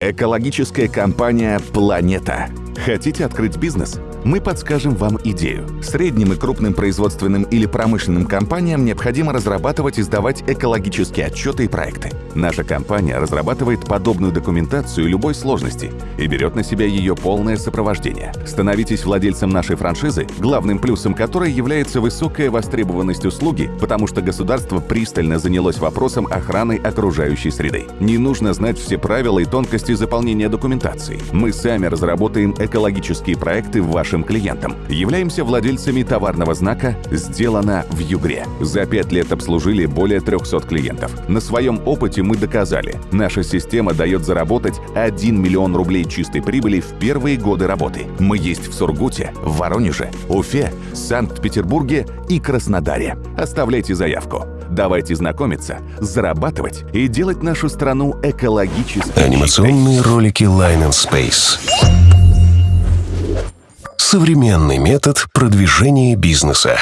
Экологическая компания «Планета». Хотите открыть бизнес? Мы подскажем вам идею. Средним и крупным производственным или промышленным компаниям необходимо разрабатывать и сдавать экологические отчеты и проекты. Наша компания разрабатывает подобную документацию любой сложности и берет на себя ее полное сопровождение. Становитесь владельцем нашей франшизы, главным плюсом которой является высокая востребованность услуги, потому что государство пристально занялось вопросом охраны окружающей среды. Не нужно знать все правила и тонкости заполнения документации. Мы сами разработаем экологические проекты вашим клиентам. Являемся владельцами товарного знака «Сделано в Югре». За пять лет обслужили более 300 клиентов. На своем опыте мы доказали, наша система дает заработать 1 миллион рублей чистой прибыли в первые годы работы. Мы есть в Сургуте, Воронеже, Уфе, Санкт-Петербурге и Краснодаре. Оставляйте заявку. Давайте знакомиться, зарабатывать и делать нашу страну экологически Анимационные ролики Line and Space. Современный метод продвижения бизнеса.